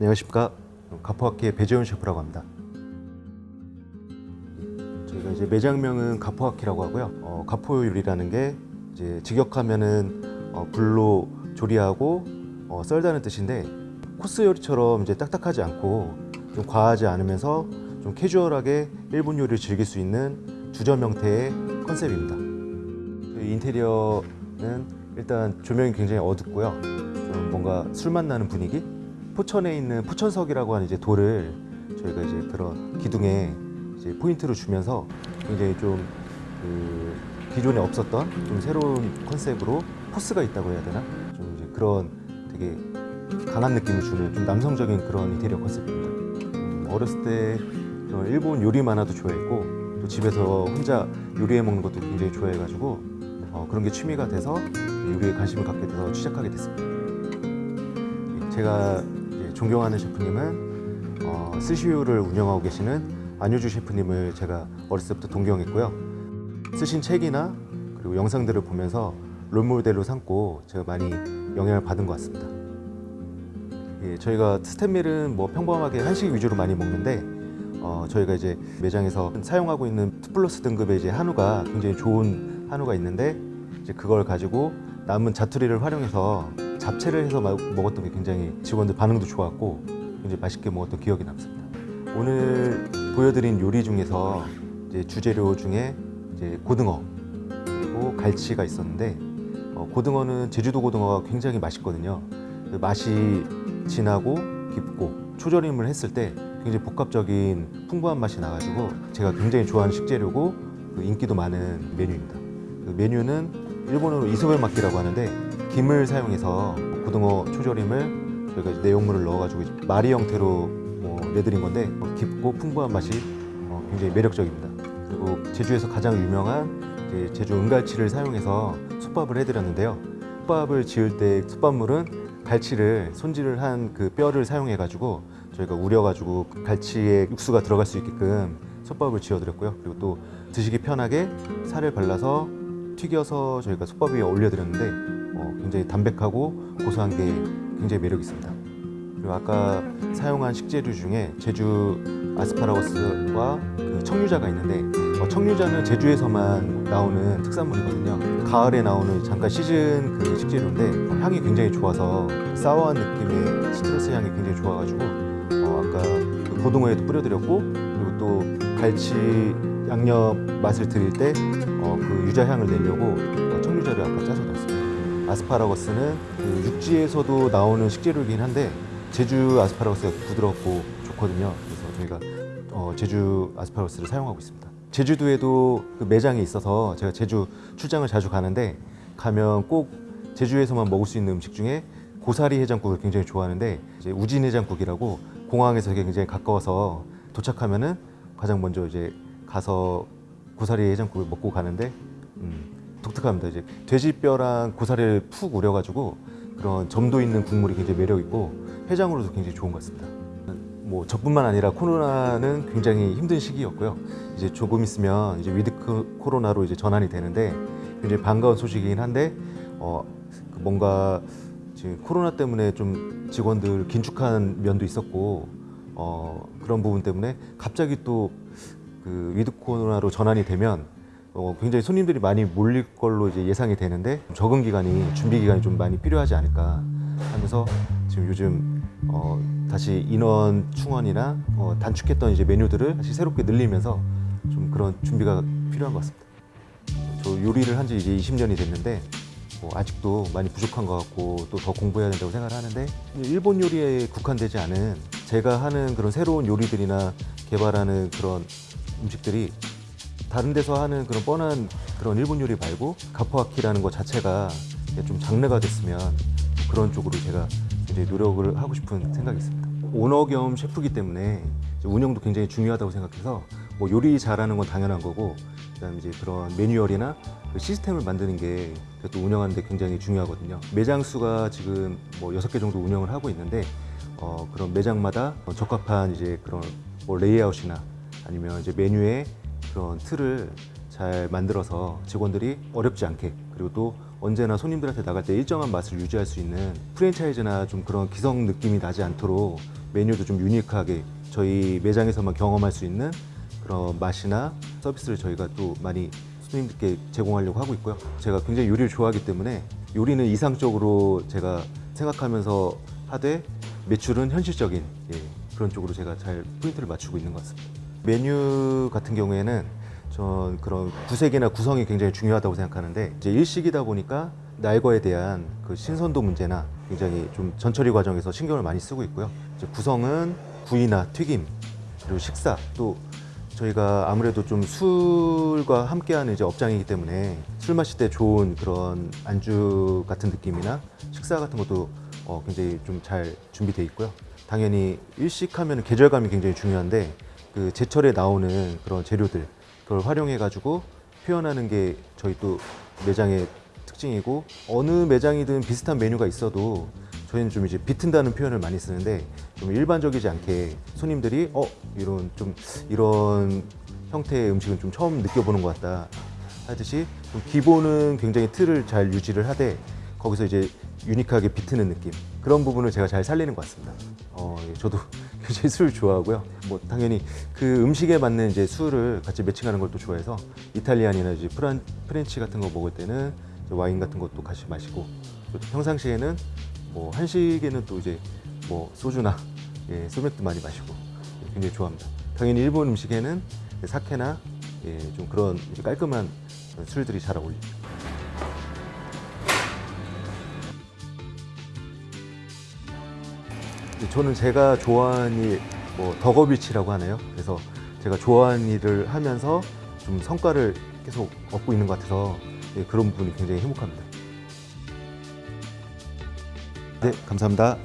안녕하십니까? 가포학기의 배재훈 셰프라고 합니다. 저희가 이제 매장명은 가포학기라고 하고요. 어, 가포 요리라는 게 이제 직역하면은 어, 불로 조리하고 어, 썰다는 뜻인데 코스 요리처럼 이제 딱딱하지 않고 좀 과하지 않으면서 좀 캐주얼하게 일본 요리를 즐길 수 있는 주점 형태의 컨셉입니다. 이 인테리어는 일단 조명이 굉장히 어둡고요. 좀 뭔가 술맛 나는 분위기 포천에 있는 포천석이라고 하는 이제 돌을 저희가 이제 그런 기둥에 이제 포인트로 주면서 굉장히 좀 그 기존에 없었던 좀 새로운 컨셉으로 포스가 있다고 해야 되나 좀 이제 그런 되게 강한 느낌을 주는 좀 남성적인 그런 인테리어 컨셉입니다. 음, 어렸을 때 일본 요리 만화도 좋아했고 또 집에서 혼자 요리해 먹는 것도 굉장히 좋아해가지고 어, 그런 게 취미가 돼서 요리에 관심을 갖게 돼서 시작하게 됐습니다. 제가 존경하는 셰프님은 어, 스시유를 운영하고 계시는 안효주 셰프님을 제가 어렸을 때부터 동경했고요. 쓰신 책이나 그리고 영상들을 보면서 롤모델로 삼고 제가 많이 영향을 받은 것 같습니다. 예, 저희가 스탠밀은 뭐 평범하게 한식 위주로 많이 먹는데 어, 저희가 이제 매장에서 사용하고 있는 2 플러스 등급의 이제 한우가 굉장히 좋은 한우가 있는데 이제 그걸 가지고 남은 자투리를 활용해서 잡채를 해서 마- 먹었던 게 굉장히 직원들 반응도 좋았고 굉장히 맛있게 먹었던 기억이 남습니다. 오늘 보여드린 요리 중에서 이제 주재료 중에 이제 고등어 그리고 갈치가 있었는데 어, 고등어는 제주도 고등어가 굉장히 맛있거든요. 그 맛이 진하고 깊고 초절임을 했을 때 굉장히 복합적인 풍부한 맛이 나가지고 제가 굉장히 좋아하는 식재료고 그 인기도 많은 메뉴입니다. 그 메뉴는 일본어로 이소벨 막기라고 하는데 김을 사용해서 고등어 초절임을 저희가 내용물을 넣어가지고 마리 형태로 뭐 내드린 건데 어, 깊고 풍부한 맛이 어, 굉장히 매력적입니다. 그리고 제주에서 가장 유명한 제주 은갈치를 사용해서 솥밥을 해드렸는데요. 솥밥을 지을 때 솥밥물은 갈치를 손질을 한 그 뼈를 사용해 가지고 저희가 우려 가지고 갈치에 육수가 들어갈 수 있게끔 솥밥을 지어드렸고요. 그리고 또 드시기 편하게 살을 발라서 튀겨서 저희가 솥밥 위에 올려드렸는데 어, 굉장히 담백하고 고소한 게 굉장히 매력 있습니다. 그리고 아까 사용한 식재료 중에 제주 아스파라거스와 그 청류자가 있는데 어, 청류자는 제주에서만 나오는 특산물이거든요. 가을에 나오는 잠깐 시즌 그 식재료인데 어, 향이 굉장히 좋아서 사워한 느낌의 시트러스 향이 굉장히 좋아가지고 어, 아까 그 고등어에도 뿌려드렸고 그리고 또 갈치 양념 맛을 드릴 때 어, 그 유자 향을 내려고 아스파라거스는 그 육지에서도 나오는 식재료이긴 한데 제주 아스파라거스가 부드럽고 좋거든요. 그래서 저희가 어, 제주 아스파라거스를 사용하고 있습니다. 제주도에도 그 매장이 있어서 제가 제주 출장을 자주 가는데 가면 꼭 제주에서만 먹을 수 있는 음식 중에 고사리 해장국을 굉장히 좋아하는데 이제 우진 해장국이라고 공항에서 굉장히 가까워서 도착하면은 가장 먼저 이제 가서 고사리 해장국을 먹고 가는데 음, 독특합니다. 이제 돼지뼈랑 고사리를 푹 우려가지고 그런 점도 있는 국물이 굉장히 매력 있고 해장으로도 굉장히 좋은 것 같습니다. 뭐 저뿐만 아니라 코로나는 굉장히 힘든 시기였고요. 이제 조금 있으면 이제 with 크- 코로나로 이제 전환이 되는데 굉장히 반가운 소식이긴 한데 어, 그 뭔가 지금 코로나 때문에 좀 직원들 긴축한 면도 있었고 어, 그런 부분 때문에 갑자기 또 그 with 코로나로 전환이 되면 어, 굉장히 손님들이 많이 몰릴 걸로 이제 예상이 되는데 적응 기간이 준비 기간이 좀 많이 필요하지 않을까 하면서 지금 요즘 어, 다시 인원 충원이나 어, 단축했던 이제 메뉴들을 다시 새롭게 늘리면서 좀 그런 준비가 필요한 것 같습니다. 저 요리를 한 지 이제 20년이 됐는데 뭐 아직도 많이 부족한 것 같고 또 더 공부해야 된다고 생각을 하는데 일본 요리에 국한되지 않은 제가 하는 그런 새로운 요리들이나 개발하는 그런 음식들이 다른 데서 하는 그런 뻔한 그런 일본 요리 말고 가포아키라는 것 자체가 좀 장르가 됐으면 그런 쪽으로 제가 굉장히 노력을 하고 싶은 생각이 있습니다. 오너 겸 셰프기 때문에 이제 운영도 굉장히 중요하다고 생각해서 뭐 요리 잘하는 건 당연한 거고 그다음 이제 그런 매뉴얼이나 그 시스템을 만드는 게 또 운영하는데 굉장히 중요하거든요. 매장 수가 지금 뭐 여섯 개 정도 운영을 하고 있는데 어, 그런 매장마다 어, 적합한 이제 그런 뭐 레이아웃이나 아니면 이제 메뉴의 그런 틀을 잘 만들어서 직원들이 어렵지 않게 그리고 또 언제나 손님들한테 나갈 때 일정한 맛을 유지할 수 있는 프랜차이즈나 좀 그런 기성 느낌이 나지 않도록 메뉴도 좀 유니크하게 저희 매장에서만 경험할 수 있는 그런 맛이나 서비스를 저희가 또 많이 손님들께 제공하려고 하고 있고요. 제가 굉장히 요리를 좋아하기 때문에 요리는 이상적으로 제가 생각하면서 하되 매출은 현실적인 예, 그런 쪽으로 제가 잘 포인트를 맞추고 있는 것 같습니다. 메뉴 같은 경우에는 전 그런 구색이나 구성이 굉장히 중요하다고 생각하는데 이제 일식이다 보니까 날거에 대한 그 신선도 문제나 굉장히 좀 전처리 과정에서 신경을 많이 쓰고 있고요. 이제 구성은 구이나 튀김 그리고 식사 또 저희가 아무래도 좀 술과 함께하는 이제 업장이기 때문에 술 마실 때 좋은 그런 안주 같은 느낌이나 식사 같은 것도 어, 굉장히 좀 잘 준비돼 있고요. 당연히 일식하면 계절감이 굉장히 중요한데 그 제철에 나오는 그런 재료들 그걸 활용해 가지고 표현하는 게 저희 또 매장의 특징이고 어느 매장이든 비슷한 메뉴가 있어도 저희는 좀 이제 비튼다는 표현을 많이 쓰는데 좀 일반적이지 않게 손님들이 어 이런 좀 이런 형태의 음식은 좀 처음 느껴보는 것 같다 하듯이 좀 기본은 굉장히 틀을 잘 유지를 하되 거기서 이제 유니크하게 비트는 느낌 그런 부분을 제가 잘 살리는 것 같습니다. 어, 예, 저도 굉장히 술을 좋아하고요. 뭐 당연히 그 음식에 맞는 이제 술을 같이 매칭하는 걸 또 좋아해서 Italian이나 이제 프란, French 같은 거 먹을 때는 와인 같은 것도 같이 마시고 또 평상시에는 뭐 한식에는 또 이제 뭐 소주나 예, 소맥도 많이 마시고 예, 굉장히 좋아합니다. 당연히 일본 음식에는 사케나 예, 좀 그런 깔끔한 술들이 잘 어울립니다. 저는 제가 좋아하는 일, 뭐 덕업일치라고 하네요. 그래서 제가 좋아하는 일을 하면서 좀 성과를 계속 얻고 있는 것 같아서 예, 그런 부분이 굉장히 행복합니다. 네, 감사합니다.